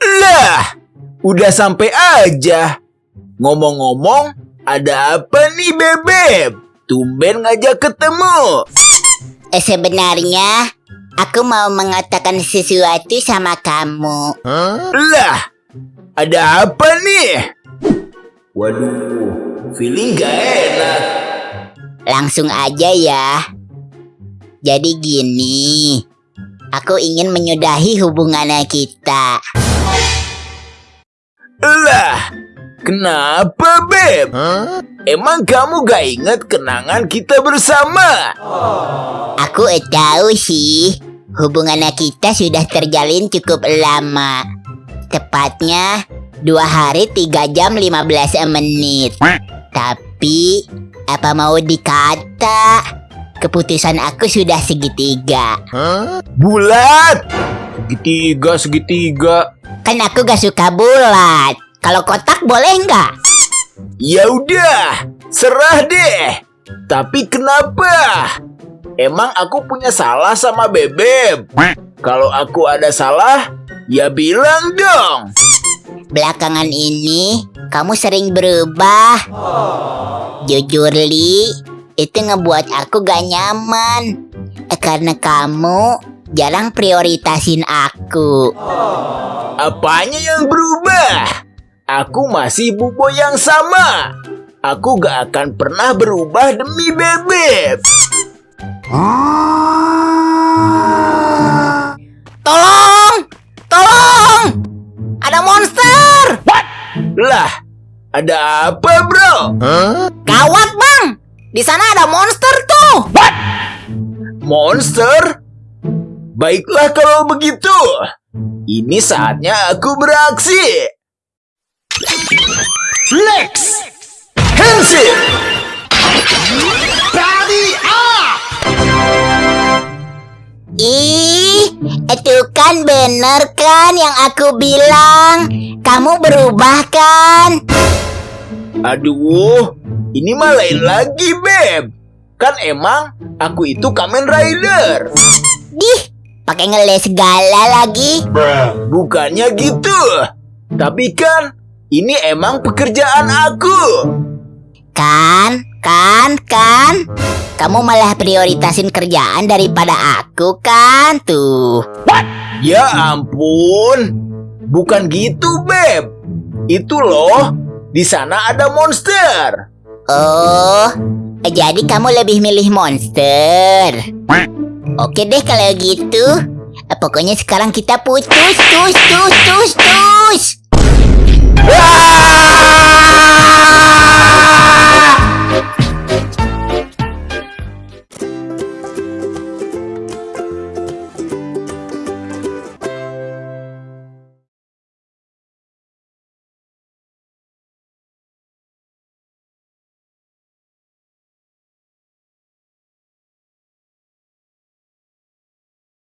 Lah, udah sampai aja. Ngomong-ngomong, ada apa nih Bebeb? Tumben ngajak ketemu. Eh, sebenarnya aku mau mengatakan sesuatu sama kamu. Lah, ada apa nih? Waduh, feeling gak enak. Langsung aja ya. Jadi gini, aku ingin menyudahi hubungan kita. Lah, kenapa Beb? Emang kamu gak inget kenangan kita bersama? Aku eh tahu sih, hubungan kita sudah terjalin cukup lama. Tepatnya dua hari tiga jam 15 menit. Tapi apa mau dikata? Keputusan aku sudah segitiga. Bulat. Segitiga, segitiga. Kan aku gak suka bulat. Kalau kotak boleh nggak? Ya udah, serah deh. Tapi kenapa? Emang aku punya salah sama Bebeb? Kalau aku ada salah, ya bilang dong. Belakangan ini kamu sering berubah. Jujur Li, itu ngebuat aku gak nyaman. Eh, karena kamu jarang prioritasin aku. Apanya yang berubah? Aku masih bubo yang sama. Aku gak akan pernah berubah demi Bebeb. Tolong! Tolong! Ada monster! Lah, ada apa bro? Gawat bang! Di sana ada monster tuh! Monster? Baiklah kalau begitu. Ini saatnya aku beraksi. Flex! Henshin! Ih, itu kan bener kan yang aku bilang. Kamu berubah kan? Aduh, ini mah lain lagi, Beb. Kan emang aku itu Kamen Rider. Dih, pakai ngeles segala lagi. Bukannya gitu. Tapi kan ini emang pekerjaan aku. Kan, kan, kan. Kamu malah prioritasin kerjaan daripada aku kan tuh. Ya ampun. Bukan gitu, Beb. Itu loh, di sana ada monster. Oh, jadi kamu lebih milih monster. Oke deh kalau gitu. Pokoknya sekarang kita putus, tus, tus, tus, tus.